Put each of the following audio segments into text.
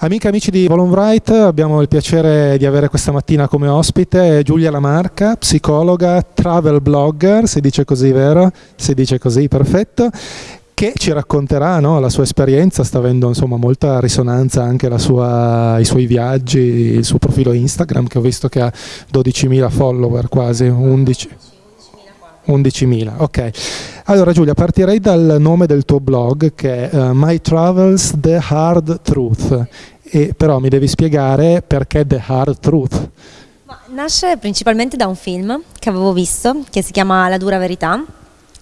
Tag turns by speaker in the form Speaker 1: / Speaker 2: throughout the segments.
Speaker 1: Amiche e amici di Volonbright, abbiamo il piacere di avere questa mattina come ospite Giulia Lamarca, psicologa, travel blogger, si dice così vero? Si dice così, perfetto, che ci racconterà no, la sua esperienza, sta avendo insomma, molta risonanza anche sua, i suoi viaggi, il suo profilo Instagram che ho visto che ha 12.000 follower quasi, 11. 11.000, ok. Allora Giulia, partirei dal nome del tuo blog che è uh, My Travels The Hard Truth, e, però mi devi spiegare perché The Hard Truth.
Speaker 2: Ma nasce principalmente da un film che avevo visto, che si chiama La dura verità,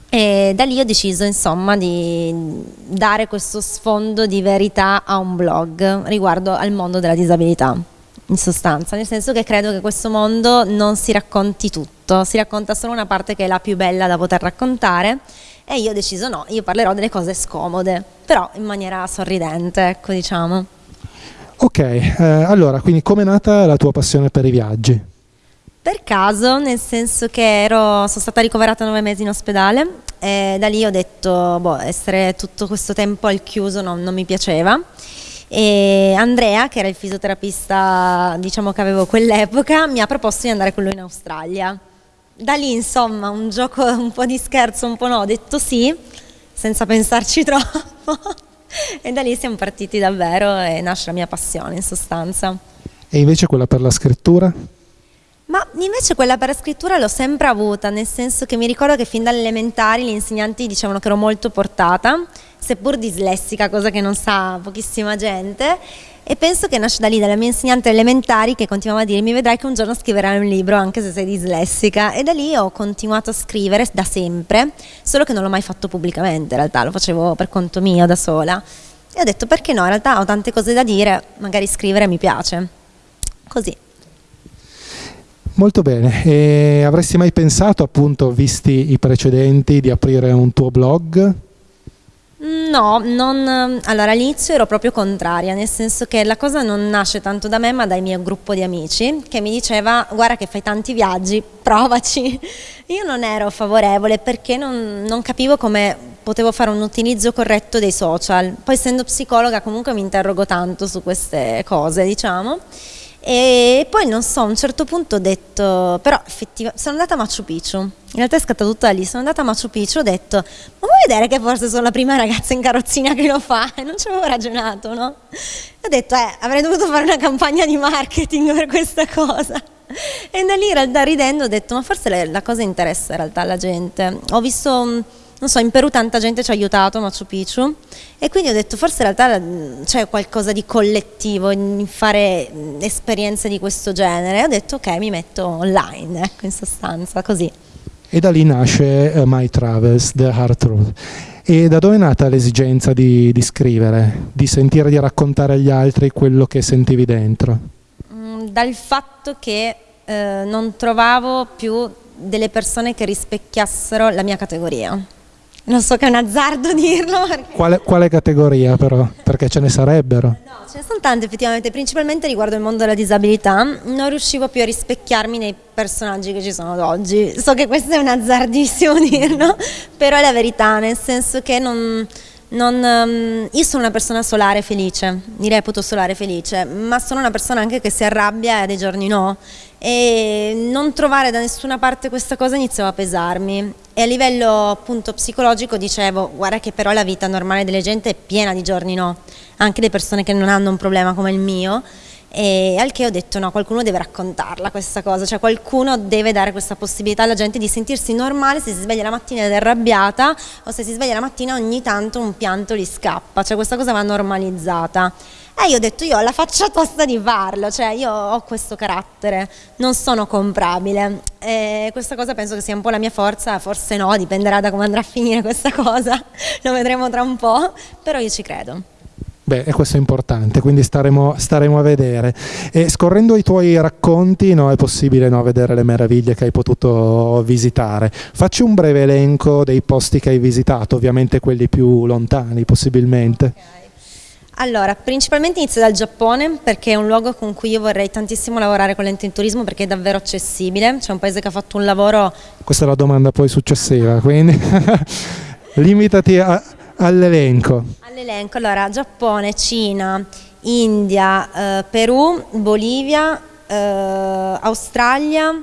Speaker 2: e da lì ho deciso insomma di dare questo sfondo di verità a un blog riguardo al mondo della disabilità in sostanza, nel senso che credo che questo mondo non si racconti tutto, si racconta solo una parte che è la più bella da poter raccontare e io ho deciso no, io parlerò delle cose scomode, però in maniera sorridente, ecco diciamo.
Speaker 1: Ok, eh, allora, quindi come è nata la tua passione per i viaggi?
Speaker 2: Per caso, nel senso che ero, sono stata ricoverata nove mesi in ospedale e da lì ho detto, boh, essere tutto questo tempo al chiuso non, non mi piaceva e Andrea, che era il fisioterapista diciamo, che avevo quell'epoca, mi ha proposto di andare con lui in Australia. Da lì, insomma, un gioco un po' di scherzo, un po' no, ho detto sì, senza pensarci troppo. e da lì siamo partiti davvero e nasce la mia passione in sostanza.
Speaker 1: E invece quella per la scrittura?
Speaker 2: Ma invece quella per la scrittura l'ho sempre avuta, nel senso che mi ricordo che fin dalle elementari gli insegnanti dicevano che ero molto portata, seppur dislessica, cosa che non sa pochissima gente, e penso che nasce da lì, dalla mia insegnante elementari che continuava a dirmi vedrai che un giorno scriverai un libro anche se sei dislessica. E da lì ho continuato a scrivere da sempre, solo che non l'ho mai fatto pubblicamente in realtà, lo facevo per conto mio da sola. E ho detto perché no, in realtà ho tante cose da dire, magari scrivere mi piace, così.
Speaker 1: Molto bene, e avresti mai pensato appunto, visti i precedenti, di aprire un tuo blog?
Speaker 2: No, non, allora all'inizio ero proprio contraria, nel senso che la cosa non nasce tanto da me ma dal mio gruppo di amici che mi diceva guarda che fai tanti viaggi, provaci. Io non ero favorevole perché non, non capivo come potevo fare un utilizzo corretto dei social, poi essendo psicologa comunque mi interrogo tanto su queste cose diciamo. E poi non so, a un certo punto ho detto, però effettivamente sono andata a Machu Picchu, in realtà è scattato tutto da lì, sono andata a Machu Picchu, ho detto, ma vuoi vedere che forse sono la prima ragazza in carrozzina che lo fa? E non ci avevo ragionato, no? ho detto, eh, avrei dovuto fare una campagna di marketing per questa cosa. E da lì in realtà ridendo ho detto, ma forse la cosa interessa in realtà alla gente. Ho visto non so, in Perù tanta gente ci ha aiutato Machu Picchu e quindi ho detto forse in realtà mm, c'è qualcosa di collettivo in fare mm, esperienze di questo genere e ho detto ok mi metto online, ecco in sostanza così.
Speaker 1: E da lì nasce uh, My Travels, The Hard Truth. E da dove è nata l'esigenza di, di, scrivere, di sentire di raccontare agli altri quello che sentivi dentro?
Speaker 2: Mm, dal fatto che eh, non trovavo più delle persone che rispecchiassero la mia categoria non so che è un azzardo dirlo.
Speaker 1: Perché... Quale, quale, categoria però? Perché ce ne sarebbero?
Speaker 2: No, ce ne sono tante effettivamente, principalmente riguardo il mondo della disabilità. Non riuscivo più a rispecchiarmi nei personaggi che ci sono ad oggi. So che questo è un azzardissimo dirlo, però è la verità, nel senso che non... Non, um, io sono una persona solare felice, mi reputo solare felice, ma sono una persona anche che si arrabbia e dei giorni no. E non trovare da nessuna parte questa cosa iniziava a pesarmi. E a livello appunto psicologico dicevo guarda che però la vita normale delle gente è piena di giorni no, anche le persone che non hanno un problema come il mio e al che ho detto no, qualcuno deve raccontarla questa cosa, cioè qualcuno deve dare questa possibilità alla gente di sentirsi normale se si sveglia la mattina ed è arrabbiata o se si sveglia la mattina ogni tanto un pianto gli scappa, cioè questa cosa va normalizzata. E io ho detto io ho la faccia tosta di farlo, cioè io ho questo carattere, non sono comprabile e questa cosa penso che sia un po' la mia forza, forse no, dipenderà da come andrà a finire questa cosa, lo vedremo tra un po', però io ci credo.
Speaker 1: Beh, e questo è importante, quindi staremo, staremo a vedere. E scorrendo i tuoi racconti no, è possibile no, vedere le meraviglie che hai potuto visitare. Facci un breve elenco dei posti che hai visitato, ovviamente quelli più lontani possibilmente. Okay.
Speaker 2: Allora, principalmente inizio dal Giappone perché è un luogo con cui io vorrei tantissimo lavorare con l'ente in turismo perché è davvero accessibile, c'è un paese che ha fatto un lavoro...
Speaker 1: Questa è la domanda poi successiva, quindi limitati all'elenco.
Speaker 2: All'elenco, allora Giappone, Cina, India, eh, Perù, Bolivia, eh, Australia,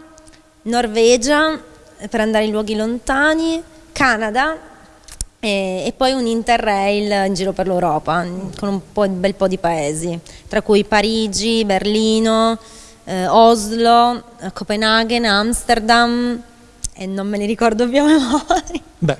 Speaker 2: Norvegia per andare in luoghi lontani, Canada e, e, poi un interrail in giro per l'Europa con un, po', un bel po' di paesi, tra cui Parigi, Berlino, eh, Oslo, Copenaghen, Amsterdam e non me li ricordo più a memoria.
Speaker 1: Beh,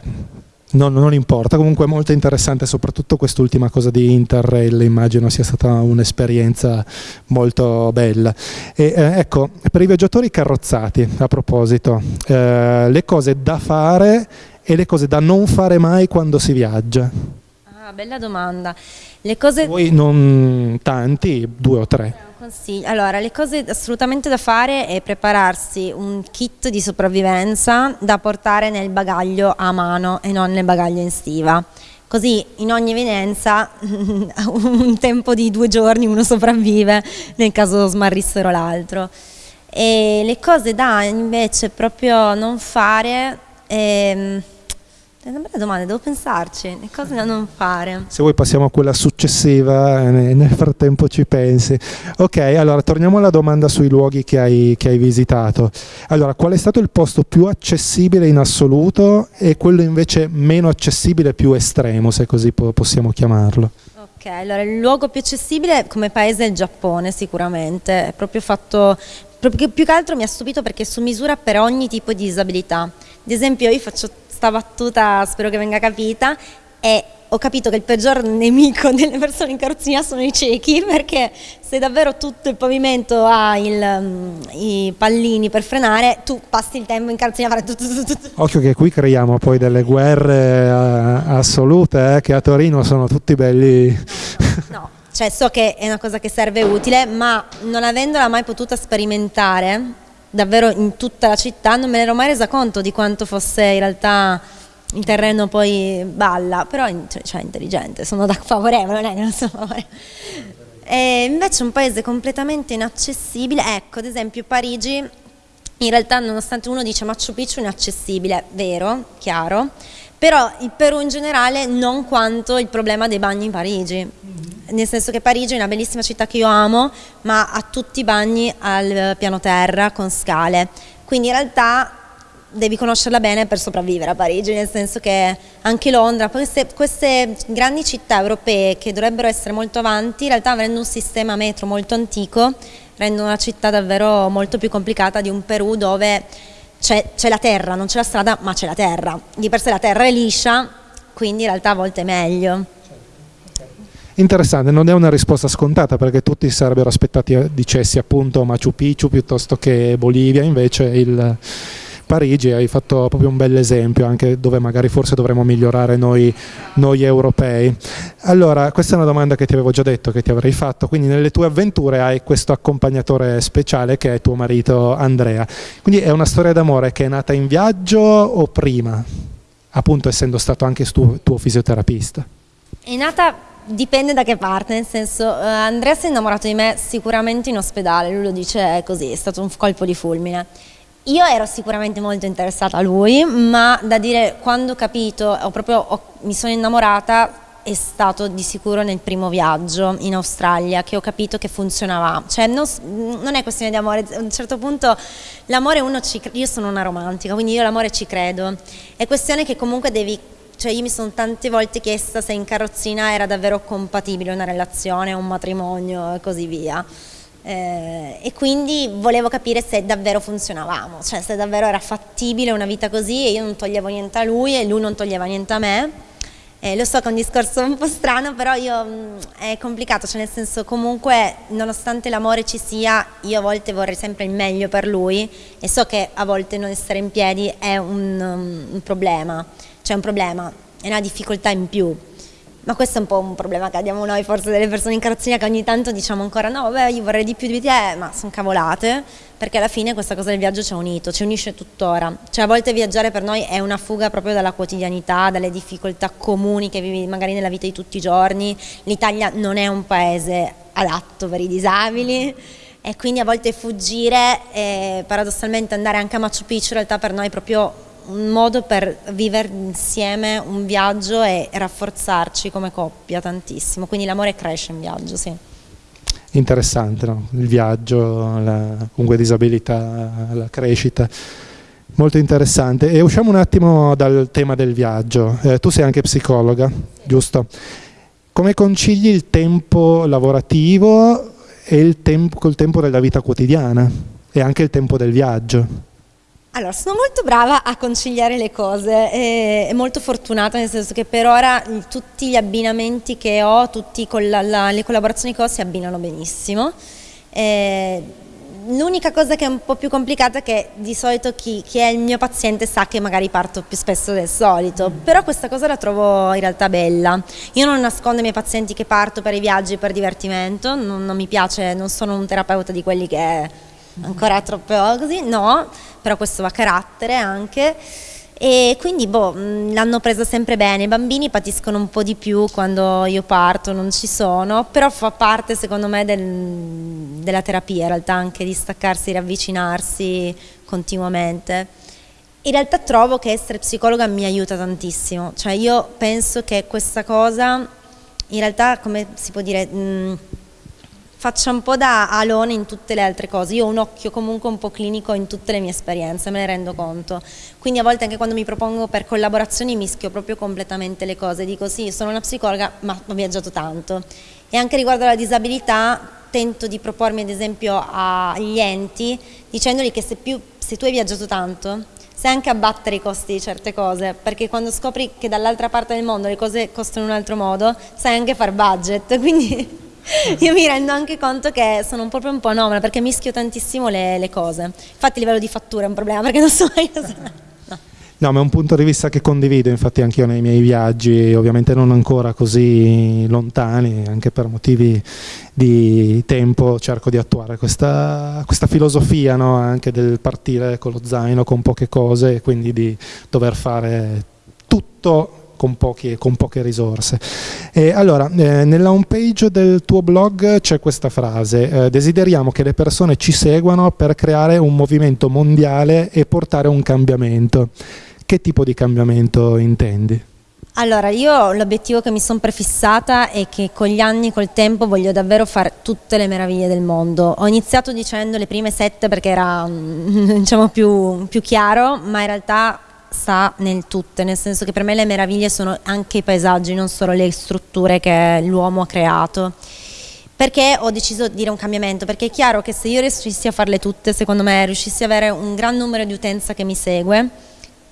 Speaker 1: No, non importa, comunque è molto interessante soprattutto quest'ultima cosa di Interrail, immagino sia stata un'esperienza molto bella. E, eh, ecco, per i viaggiatori carrozzati, a proposito, eh, le cose da fare e le cose da non fare mai quando si viaggia.
Speaker 2: Ah, bella domanda. Le cose...
Speaker 1: Voi non tanti, due o tre.
Speaker 2: Allora, le cose assolutamente da fare è prepararsi un kit di sopravvivenza da portare nel bagaglio a mano e non nel bagaglio in stiva. Così in ogni evidenza un tempo di due giorni uno sopravvive nel caso smarrissero l'altro. E le cose da invece proprio non fare... Ehm, è una bella domanda, devo pensarci, le cose da non fare.
Speaker 1: Se vuoi passiamo a quella successiva e nel frattempo ci pensi. Ok, allora torniamo alla domanda sui luoghi che hai, che hai visitato. Allora, qual è stato il posto più accessibile in assoluto e quello invece meno accessibile, più estremo, se così possiamo chiamarlo?
Speaker 2: Ok, allora il luogo più accessibile come paese è il Giappone sicuramente, è proprio fatto, proprio, più che altro mi ha stupito perché è su misura per ogni tipo di disabilità. Ad esempio io faccio questa battuta spero che venga capita e ho capito che il peggior nemico delle persone in carrozzina sono i ciechi perché se davvero tutto il pavimento ha il, um, i pallini per frenare tu passi il tempo in carrozzina a fare tutto, tutto, tutto.
Speaker 1: Occhio che qui creiamo poi delle guerre uh, assolute eh, che a Torino sono tutti belli...
Speaker 2: No, cioè so che è una cosa che serve utile ma non avendola mai potuta sperimentare davvero in tutta la città, non me ne ero mai resa conto di quanto fosse in realtà il terreno poi balla, però cioè, cioè intelligente, sono da favorevole, non è che non sono favorevole. E invece un paese completamente inaccessibile, ecco ad esempio Parigi, in realtà nonostante uno dice Machu Picchu inaccessibile, vero, chiaro, però il Perù in generale non quanto il problema dei bagni in Parigi, nel senso che Parigi è una bellissima città che io amo, ma ha tutti i bagni al piano terra con scale, quindi in realtà devi conoscerla bene per sopravvivere a Parigi, nel senso che anche Londra, queste, queste grandi città europee che dovrebbero essere molto avanti, in realtà avendo un sistema metro molto antico, rendono la città davvero molto più complicata di un Perù dove c'è la terra, non c'è la strada, ma c'è la terra. Di per sé la terra è liscia, quindi in realtà a volte è meglio.
Speaker 1: Interessante, non è una risposta scontata perché tutti sarebbero aspettati eh, dicessi appunto Machu Picchu piuttosto che Bolivia, invece il Parigi hai fatto proprio un bel esempio anche dove magari forse dovremmo migliorare noi, noi europei. Allora, questa è una domanda che ti avevo già detto che ti avrei fatto, quindi nelle tue avventure hai questo accompagnatore speciale che è tuo marito Andrea, quindi è una storia d'amore che è nata in viaggio o prima, appunto essendo stato anche tuo, tuo fisioterapista?
Speaker 2: È nata Dipende da che parte, nel senso uh, Andrea si è innamorato di me sicuramente in ospedale, lui lo dice così, è stato un colpo di fulmine. Io ero sicuramente molto interessata a lui, ma da dire quando ho capito, ho proprio, ho, mi sono innamorata è stato di sicuro nel primo viaggio in Australia che ho capito che funzionava, cioè non, non è questione di amore, a un certo punto l'amore uno ci io sono una romantica, quindi io l'amore ci credo, è questione che comunque devi, cioè io mi sono tante volte chiesta se in carrozzina era davvero compatibile una relazione, un matrimonio e così via eh, e quindi volevo capire se davvero funzionavamo, cioè se davvero era fattibile una vita così e io non toglievo niente a lui e lui non toglieva niente a me. Eh, lo so che è un discorso un po' strano, però io, mh, mm, è complicato, cioè nel senso comunque nonostante l'amore ci sia, io a volte vorrei sempre il meglio per lui e so che a volte non essere in piedi è un, um, un problema, cioè un problema, è una difficoltà in più ma questo è un po' un problema che abbiamo noi, forse delle persone in carrozzina che ogni tanto diciamo ancora no, vabbè io vorrei di più di te, ma sono cavolate, perché alla fine questa cosa del viaggio ci ha unito, ci unisce tuttora. Cioè a volte viaggiare per noi è una fuga proprio dalla quotidianità, dalle difficoltà comuni che vivi magari nella vita di tutti i giorni. L'Italia non è un paese adatto per i disabili e quindi a volte fuggire e paradossalmente andare anche a Machu Picchu in realtà per noi è proprio un modo per vivere insieme un viaggio e rafforzarci come coppia tantissimo, quindi l'amore cresce in viaggio, sì.
Speaker 1: interessante, no? il viaggio, la comunque disabilità, la crescita. Molto interessante. E usciamo un attimo dal tema del viaggio. Eh, tu sei anche psicologa, giusto? Come concili il tempo lavorativo e il tempo, col tempo della vita quotidiana e anche il tempo del viaggio?
Speaker 2: Allora, sono molto brava a conciliare le cose, e molto fortunata nel senso che per ora tutti gli abbinamenti che ho, tutte le collaborazioni che ho si abbinano benissimo. L'unica cosa che è un po' più complicata è che di solito chi, chi, è il mio paziente sa che magari parto più spesso del solito, però questa cosa la trovo in realtà bella. Io non nascondo ai miei pazienti che parto per i viaggi, per divertimento, non, non mi piace, non sono un terapeuta di quelli che ancora troppo così, no, però questo va a carattere anche. E quindi boh, l'hanno presa sempre bene, i bambini patiscono un po' di più quando io parto, non ci sono, però fa parte secondo me del, della terapia in realtà anche di staccarsi, riavvicinarsi continuamente. In realtà trovo che essere psicologa mi aiuta tantissimo, cioè io penso che questa cosa in realtà come si può dire... Mh, faccia un po' da alone in tutte le altre cose. Io ho un occhio comunque un po' clinico in tutte le mie esperienze, me ne rendo conto. Quindi a volte anche quando mi propongo per collaborazioni mischio proprio completamente le cose. Dico sì, sono una psicologa, ma ho viaggiato tanto. E anche riguardo alla disabilità tento di propormi ad esempio agli enti dicendogli che se, più, se tu hai viaggiato tanto sai anche abbattere i costi di certe cose, perché quando scopri che dall'altra parte del mondo le cose costano in un altro modo, sai anche far budget, quindi io mi rendo anche conto che sono proprio un po' anomala perché mischio tantissimo le, le cose. Infatti il livello di fattura è un problema perché non so mai cosa...
Speaker 1: No, ma è un punto di vista che condivido, infatti anch'io nei miei viaggi, ovviamente non ancora così lontani, anche per motivi di tempo cerco di attuare questa, questa filosofia no? anche del partire con lo zaino, con poche cose e quindi di dover fare tutto con, pochi, con poche risorse. E allora, eh, nella home page del tuo blog c'è questa frase, eh, desideriamo che le persone ci seguano per creare un movimento mondiale e portare un cambiamento. Che tipo di cambiamento intendi?
Speaker 2: Allora, io l'obiettivo che mi sono prefissata è che con gli anni, col tempo, voglio davvero fare tutte le meraviglie del mondo. Ho iniziato dicendo le prime sette perché era diciamo, più, più chiaro, ma in realtà sta nel tutto, nel senso che per me le meraviglie sono anche i paesaggi, non solo le strutture che l'uomo ha creato. Perché ho deciso di dire un cambiamento? Perché è chiaro che se io riuscissi a farle tutte, secondo me, riuscissi ad avere un gran numero di utenza che mi segue,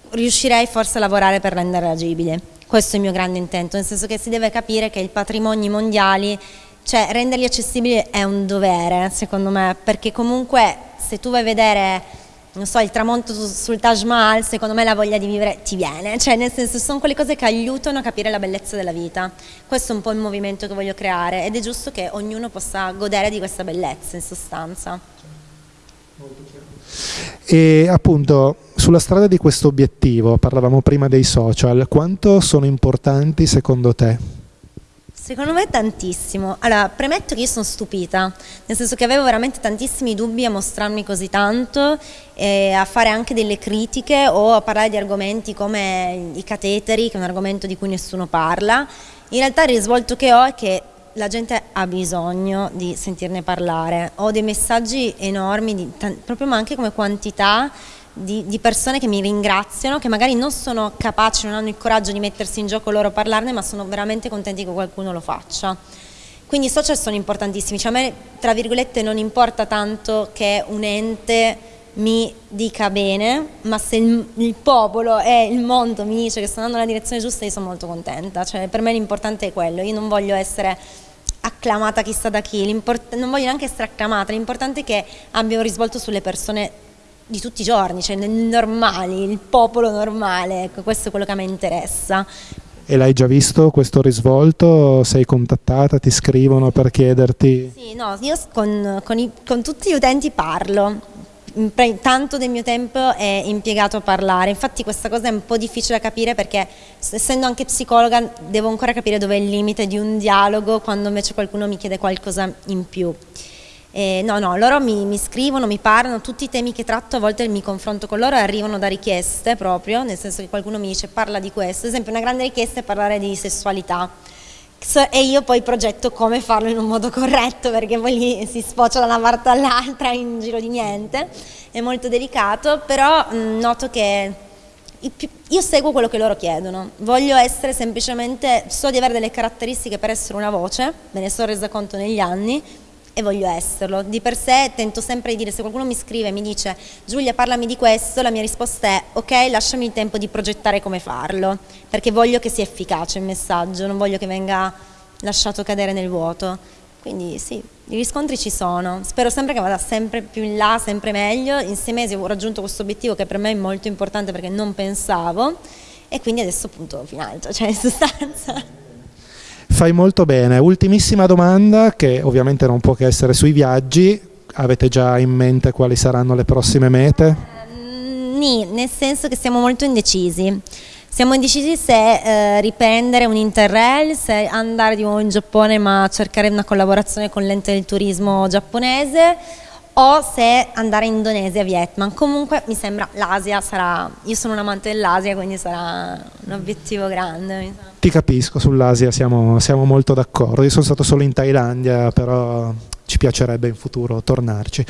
Speaker 2: riuscirei forse a lavorare per rendere agibile. Questo è il mio grande intento, nel senso che si deve capire che i patrimoni mondiali, cioè renderli accessibili è un dovere, secondo me, perché comunque se tu vai a vedere non so, il tramonto sul Taj Mahal, secondo me la voglia di vivere ti viene, cioè nel senso sono quelle cose che aiutano a capire la bellezza della vita. Questo è un po' il movimento che voglio creare ed è giusto che ognuno possa godere di questa bellezza in sostanza.
Speaker 1: E appunto sulla strada di questo obiettivo, parlavamo prima dei social, quanto sono importanti secondo te?
Speaker 2: Secondo me tantissimo. Allora, premetto che io sono stupita, nel senso che avevo veramente tantissimi dubbi a mostrarmi così tanto, e a fare anche delle critiche o a parlare di argomenti come i cateteri, che è un argomento di cui nessuno parla. In realtà il risvolto che ho è che la gente ha bisogno di sentirne parlare. Ho dei messaggi enormi, proprio ma anche come quantità, di, di, persone che mi ringraziano, che magari non sono capaci, non hanno il coraggio di mettersi in gioco loro a parlarne, ma sono veramente contenti che qualcuno lo faccia. Quindi i social sono importantissimi, cioè a me tra virgolette non importa tanto che un ente mi dica bene, ma se il, il, popolo e il mondo mi dice che sto andando nella direzione giusta io sono molto contenta, cioè per me l'importante è quello, io non voglio essere acclamata chissà da chi, non voglio neanche essere acclamata, l'importante è che abbia un risvolto sulle persone di tutti i giorni, cioè nel normali, il popolo normale, ecco, questo è quello che a me interessa.
Speaker 1: E l'hai già visto questo risvolto? Sei contattata, ti scrivono per chiederti?
Speaker 2: Sì, no, io con, con, i, con tutti gli utenti parlo, tanto del mio tempo è impiegato a parlare, infatti questa cosa è un po' difficile da capire perché essendo anche psicologa devo ancora capire dove è il limite di un dialogo quando invece qualcuno mi chiede qualcosa in più. Eh, no, no, loro mi, mi, scrivono, mi parlano, tutti i temi che tratto a volte mi confronto con loro arrivano da richieste proprio, nel senso che qualcuno mi dice parla di questo, ad esempio una grande richiesta è parlare di sessualità. E io poi progetto come farlo in un modo corretto perché poi lì si sfocia da una parte all'altra in giro di niente, è molto delicato, però mh, noto che io seguo quello che loro chiedono, voglio essere semplicemente, so di avere delle caratteristiche per essere una voce, me ne sono resa conto negli anni e voglio esserlo. Di per sé tento sempre di dire, se qualcuno mi scrive e mi dice Giulia parlami di questo, la mia risposta è ok, lasciami il tempo di progettare come farlo, perché voglio che sia efficace il messaggio, non voglio che venga lasciato cadere nel vuoto. Quindi sì, i riscontri ci sono, spero sempre che vada sempre più in là, sempre meglio, in sei mesi ho raggiunto questo obiettivo che per me è molto importante perché non pensavo e quindi adesso appunto finalmente, cioè in sostanza.
Speaker 1: Fai molto bene, ultimissima domanda che ovviamente non può che essere sui viaggi, avete già in mente quali saranno le prossime mete?
Speaker 2: Mm, nì, nel senso che siamo molto indecisi. Siamo indecisi se eh, riprendere un interrail, se andare di nuovo in Giappone ma cercare una collaborazione con l'ente del turismo giapponese o se andare in Indonesia Vietnam. Comunque mi sembra l'Asia sarà, io sono un amante dell'Asia quindi sarà un obiettivo grande.
Speaker 1: Ti capisco, sull'Asia siamo, siamo molto d'accordo, io sono stato solo in Thailandia però ci piacerebbe in futuro tornarci.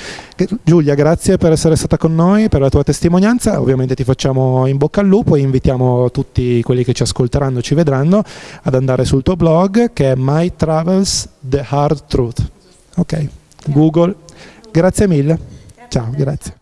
Speaker 1: Giulia, grazie per essere stata con noi, per la tua testimonianza, ovviamente ti facciamo in bocca al lupo e invitiamo tutti quelli che ci ascolteranno, ci vedranno, ad andare sul tuo blog che è My Travels The Hard Truth. Ok, Google. Grazie mille. Ciao, grazie.